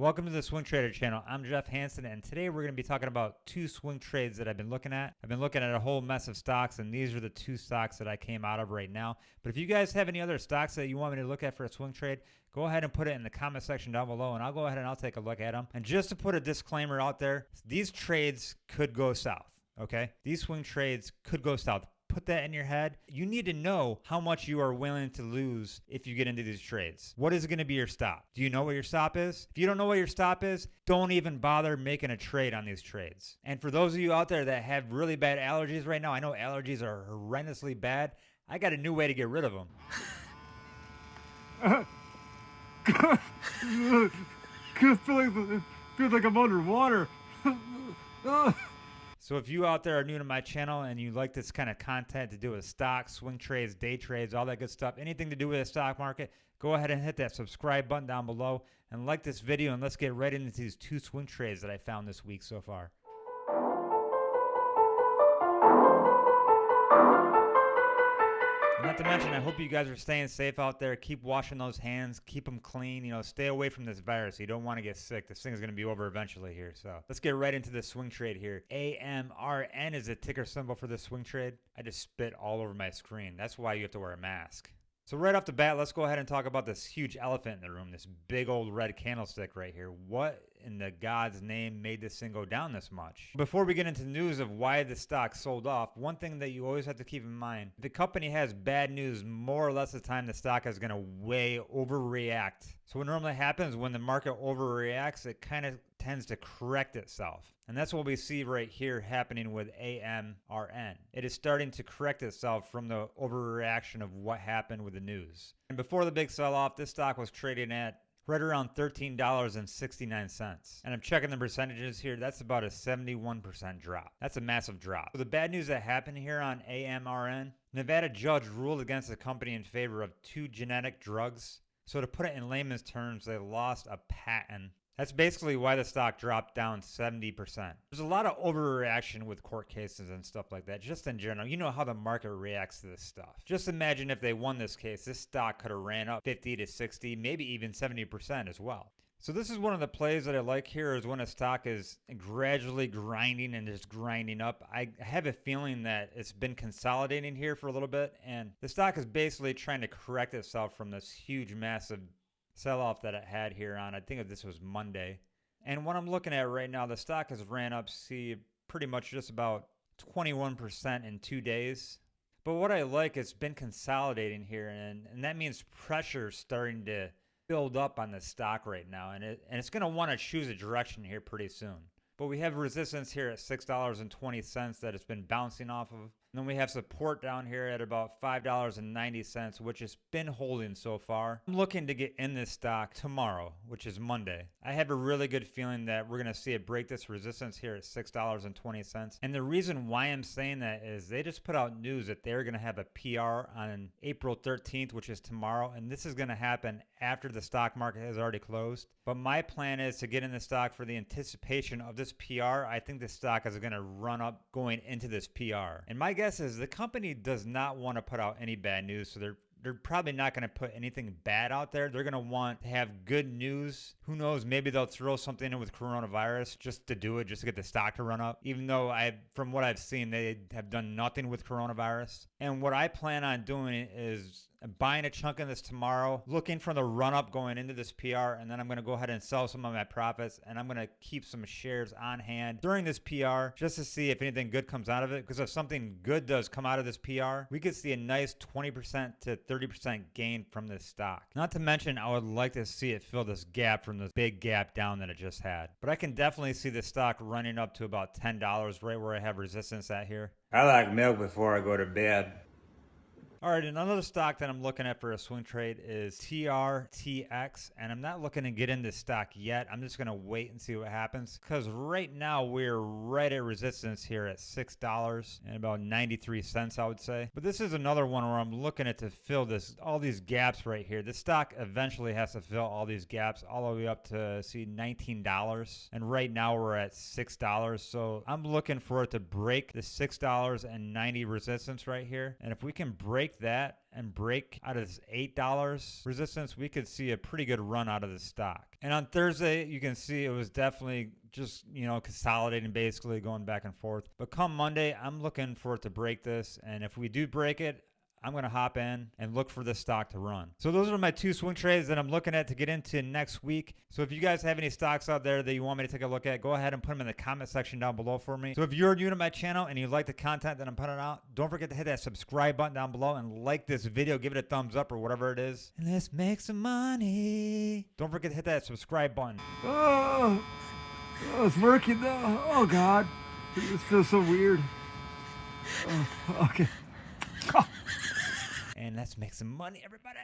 Welcome to the Swing Trader channel. I'm Jeff Hansen, and today we're going to be talking about two swing trades that I've been looking at. I've been looking at a whole mess of stocks, and these are the two stocks that I came out of right now. But if you guys have any other stocks that you want me to look at for a swing trade, go ahead and put it in the comment section down below, and I'll go ahead and I'll take a look at them. And just to put a disclaimer out there, these trades could go south. Okay, these swing trades could go south put that in your head. You need to know how much you are willing to lose if you get into these trades. What is going to be your stop? Do you know what your stop is? If you don't know what your stop is, don't even bother making a trade on these trades. And for those of you out there that have really bad allergies right now, I know allergies are horrendously bad. I got a new way to get rid of them. feels like I'm underwater. So if you out there are new to my channel and you like this kind of content to do with stocks, swing trades, day trades, all that good stuff, anything to do with the stock market, go ahead and hit that subscribe button down below and like this video and let's get right into these two swing trades that I found this week so far. Not to mention, I hope you guys are staying safe out there. Keep washing those hands. Keep them clean. You know, stay away from this virus. You don't want to get sick. This thing is going to be over eventually here. So let's get right into the swing trade here. AMRN is a ticker symbol for the swing trade. I just spit all over my screen. That's why you have to wear a mask. So right off the bat, let's go ahead and talk about this huge elephant in the room, this big old red candlestick right here. What in the God's name made this thing go down this much? Before we get into news of why the stock sold off, one thing that you always have to keep in mind, the company has bad news, more or less the time the stock is going to way overreact. So what normally happens when the market overreacts, it kind of tends to correct itself. And that's what we see right here happening with AMRN. It is starting to correct itself from the overreaction of what happened with the news. And before the big sell off, this stock was trading at right around $13.69. And I'm checking the percentages here. That's about a 71% drop. That's a massive drop. So the bad news that happened here on AMRN, Nevada judge ruled against the company in favor of two generic drugs. So to put it in layman's terms, they lost a patent that's basically why the stock dropped down 70%. There's a lot of overreaction with court cases and stuff like that, just in general. You know how the market reacts to this stuff. Just imagine if they won this case, this stock could have ran up 50 to 60, maybe even 70% as well. So this is one of the plays that I like here is when a stock is gradually grinding and just grinding up. I have a feeling that it's been consolidating here for a little bit and the stock is basically trying to correct itself from this huge massive sell off that it had here on, I think this was Monday. And what I'm looking at right now, the stock has ran up, see, pretty much just about 21% in two days. But what I like, it's been consolidating here, and, and that means pressure starting to build up on the stock right now, and it and it's going to want to choose a direction here pretty soon. But we have resistance here at $6.20 that it's been bouncing off of. Then we have support down here at about $5.90, which has been holding so far. I'm looking to get in this stock tomorrow, which is Monday. I have a really good feeling that we're going to see it break this resistance here at $6.20. And the reason why I'm saying that is they just put out news that they're going to have a PR on April 13th, which is tomorrow. And this is going to happen after the stock market has already closed. But my plan is to get in the stock for the anticipation of this PR. I think the stock is going to run up going into this PR. And my guess is the company does not want to put out any bad news, so they're they're probably not going to put anything bad out there. They're going to want to have good news. Who knows? Maybe they'll throw something in with coronavirus just to do it, just to get the stock to run up. Even though I, from what I've seen, they have done nothing with coronavirus. And what I plan on doing is buying a chunk of this tomorrow, looking for the run up going into this PR, and then I'm going to go ahead and sell some of my profits, and I'm going to keep some shares on hand during this PR just to see if anything good comes out of it. Because if something good does come out of this PR, we could see a nice 20% to 30% gain from this stock. Not to mention, I would like to see it fill this gap from this big gap down that it just had. But I can definitely see the stock running up to about $10 right where I have resistance at here. I like milk before I go to bed. All right, another stock that I'm looking at for a swing trade is TRTX, and I'm not looking to get into stock yet. I'm just going to wait and see what happens because right now we're right at resistance here at $6 and about 93 cents, I would say. But this is another one where I'm looking at to fill this all these gaps right here. The stock eventually has to fill all these gaps all the way up to see $19, and right now we're at $6. So I'm looking for it to break the $6.90 resistance right here, and if we can break break that and break out of this $8 resistance, we could see a pretty good run out of the stock. And on Thursday, you can see it was definitely just, you know, consolidating basically going back and forth. But come Monday, I'm looking for it to break this. And if we do break it, I'm going to hop in and look for this stock to run. So those are my two swing trades that I'm looking at to get into next week. So if you guys have any stocks out there that you want me to take a look at, go ahead and put them in the comment section down below for me. So if you're new to my channel and you like the content that I'm putting out, don't forget to hit that subscribe button down below and like this video, give it a thumbs up or whatever it is. And let's make some money. Don't forget to hit that subscribe button. Oh, oh it's working now. Oh God, this feels so weird. Oh, okay. And let's make some money, everybody.